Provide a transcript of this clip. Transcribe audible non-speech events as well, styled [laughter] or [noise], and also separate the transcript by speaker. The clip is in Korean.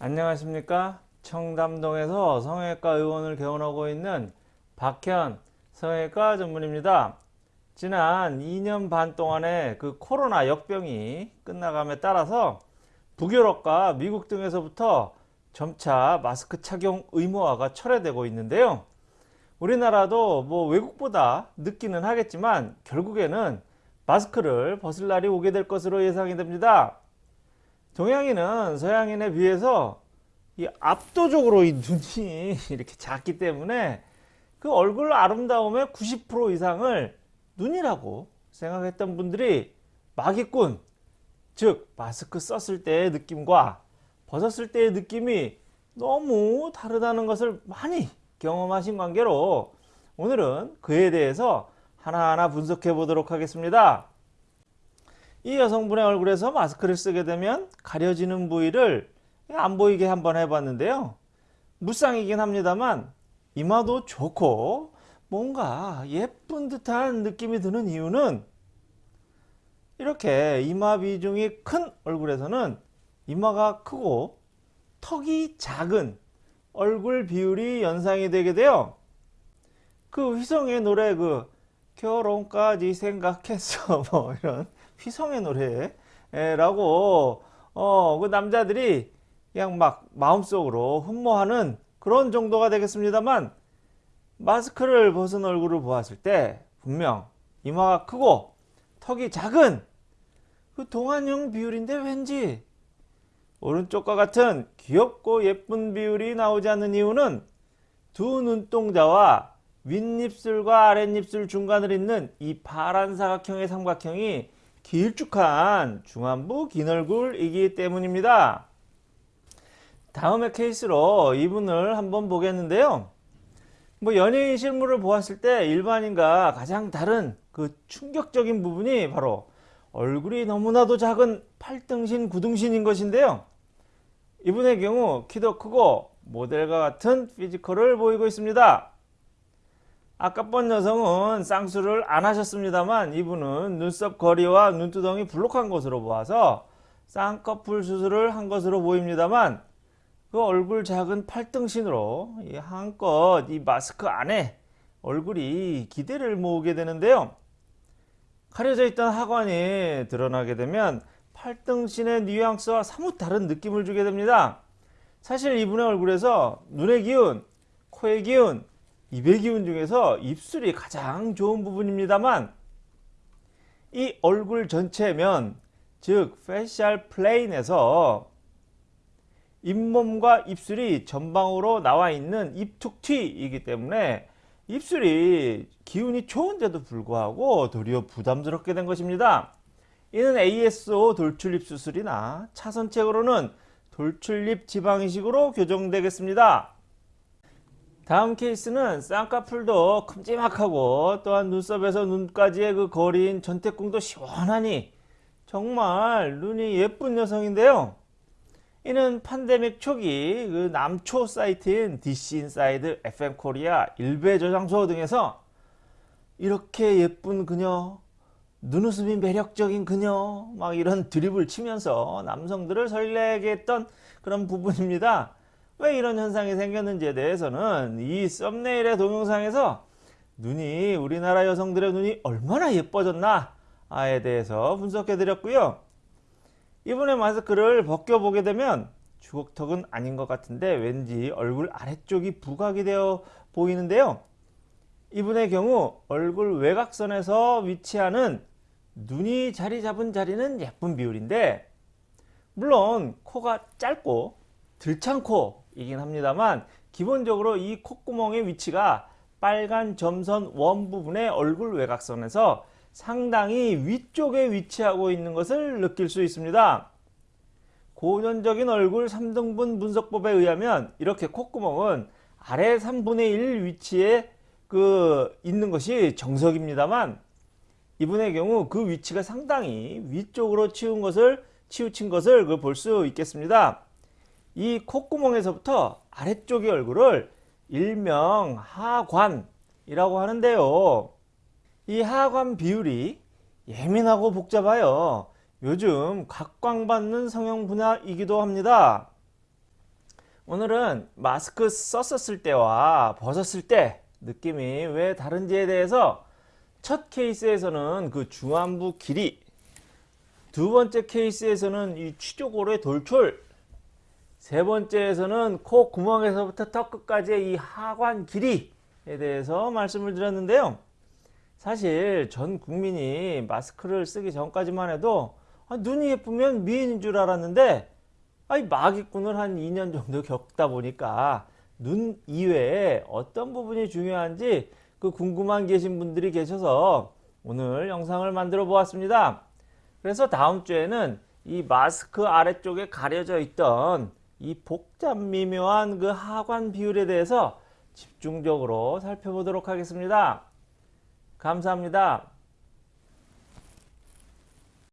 Speaker 1: 안녕하십니까? 청담동에서 성형외과 의원을 개원하고 있는 박현 성형외과 전문입니다. 지난 2년 반 동안의 그 코로나 역병이 끝나감에 따라서 북유럽과 미국 등에서부터 점차 마스크 착용 의무화가 철회되고 있는데요. 우리나라도 뭐 외국보다 늦기는 하겠지만 결국에는 마스크를 벗을 날이 오게 될 것으로 예상이 됩니다 동양인은 서양인에 비해서 이 압도적으로 이 눈이 [laughs] 이렇게 작기 때문에 그 얼굴 아름다움의 90% 이상을 눈이라고 생각했던 분들이 마기꾼 즉 마스크 썼을 때의 느낌과 벗었을 때의 느낌이 너무 다르다는 것을 많이 경험하신 관계로 오늘은 그에 대해서 하나하나 분석해 보도록 하겠습니다. 이 여성분의 얼굴에서 마스크를 쓰게 되면 가려지는 부위를 안 보이게 한번 해봤는데요. 무쌍이긴 합니다만 이마도 좋고 뭔가 예쁜 듯한 느낌이 드는 이유는 이렇게 이마 비중이 큰 얼굴에서는 이마가 크고 턱이 작은 얼굴 비율이 연상이 되게 돼요. 그 휘성의 노래 그 결혼까지 생각했어 [laughs] 뭐 이런 휘성의 노래라고 어, 그 남자들이 그냥 막 마음속으로 흠모하는 그런 정도가 되겠습니다만 마스크를 벗은 얼굴을 보았을 때 분명 이마가 크고 턱이 작은 그 동안형 비율인데 왠지 오른쪽과 같은 귀엽고 예쁜 비율이 나오지 않는 이유는 두 눈동자와 윗입술과 아랫입술 중간을 잇는 이 파란 사각형의 삼각형이 길쭉한 중안부 긴 얼굴이기 때문입니다. 다음의 케이스로 이분을 한번 보겠는데요. 뭐 연예인 실물을 보았을 때 일반인과 가장 다른 그 충격적인 부분이 바로 얼굴이 너무나도 작은 8등신 9등신인 것인데요. 이분의 경우 키도 크고 모델과 같은 피지컬을 보이고 있습니다. 아까 본 여성은 쌍수를 안 하셨습니다만 이분은 눈썹 거리와 눈두덩이 불룩한 것으로 보아서 쌍꺼풀 수술을 한 것으로 보입니다만 그 얼굴 작은 팔등신으로 한껏 이 마스크 안에 얼굴이 기대를 모으게 되는데요. 가려져 있던 하관이 드러나게 되면 팔등신의 뉘앙스와 사뭇 다른 느낌을 주게 됩니다. 사실 이분의 얼굴에서 눈의 기운, 코의 기운, 입의 기운 중에서 입술이 가장 좋은 부분입니다만 이 얼굴 전체면 즉 facial plane에서 잇몸과 입술이 전방으로 나와 있는 입툭튀이기 때문에 입술이 기운이 좋은데도 불구하고 도리어 부담스럽게 된 것입니다. 이는 ASO 돌출입 수술이나 차선책으로는 돌출입 지방이식으로 교정되겠습니다. 다음 케이스는 쌍꺼풀도 큼지막하고 또한 눈썹에서 눈까지의 그 거리인 전태궁도 시원하니 정말 눈이 예쁜 여성인데요. 이는 팬데믹 초기 그 남초 사이트인 DC인사이드, FM코리아, 일베 저장소 등에서 이렇게 예쁜 그녀, 눈웃음이 매력적인 그녀 막 이런 드립을 치면서 남성들을 설레게 했던 그런 부분입니다. 왜 이런 현상이 생겼는지에 대해서는 이 썸네일의 동영상에서 눈이 우리나라 여성들의 눈이 얼마나 예뻐졌나 에 대해서 분석해 드렸고요. 이번에 마스크를 벗겨보게 되면 주걱턱은 아닌 것 같은데 왠지 얼굴 아래쪽이 부각이 되어 보이는데요. 이분의 경우 얼굴 외곽선에서 위치하는 눈이 자리 잡은 자리는 예쁜 비율인데 물론 코가 짧고 들창 코 이긴 합니다만 기본적으로 이 콧구멍의 위치가 빨간 점선 원 부분의 얼굴 외곽선에서 상당히 위쪽에 위치하고 있는 것을 느낄 수 있습니다. 고전적인 얼굴 3등분 분석법에 의하면 이렇게 콧구멍은 아래 3분의 1 위치에 그 있는 것이 정석입니다만 이분의 경우 그 위치가 상당히 위쪽으로 치운 것을 치우친 것을 그볼수 있겠습니다. 이 콧구멍에서부터 아래쪽의 얼굴을 일명 하관이라고 하는데요. 이 하관 비율이 예민하고 복잡하여 요즘 각광받는 성형 분야이기도 합니다. 오늘은 마스크 썼었을 때와 벗었을 때 느낌이 왜 다른지에 대해서 첫 케이스에서는 그 중안부 길이 두 번째 케이스에서는 이 취조골의 돌출 세 번째에서는 코 구멍에서부터 턱 끝까지의 이 하관 길이에 대해서 말씀을 드렸는데요. 사실 전 국민이 마스크를 쓰기 전까지만 해도 아, 눈이 예쁘면 미인인 줄 알았는데 아니 마기꾼을 한 2년 정도 겪다 보니까 눈 이외에 어떤 부분이 중요한지 그 궁금한 계신 분들이 계셔서 오늘 영상을 만들어 보았습니다. 그래서 다음 주에는 이 마스크 아래쪽에 가려져 있던 이 복잡 미묘한 그 하관 비율에 대해서 집중적으로 살펴보도록 하겠습니다. 감사합니다.